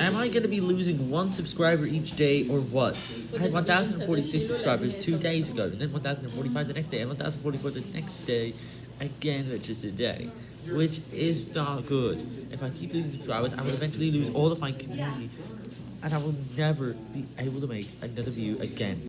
Am I going to be losing one subscriber each day or what? I had 1,046 subscribers two days ago, and then 1,045 the next day, and 1,044 the next day, again, just a day. Which is not good. If I keep losing subscribers, I will eventually lose all of my community, and I will never be able to make another view again.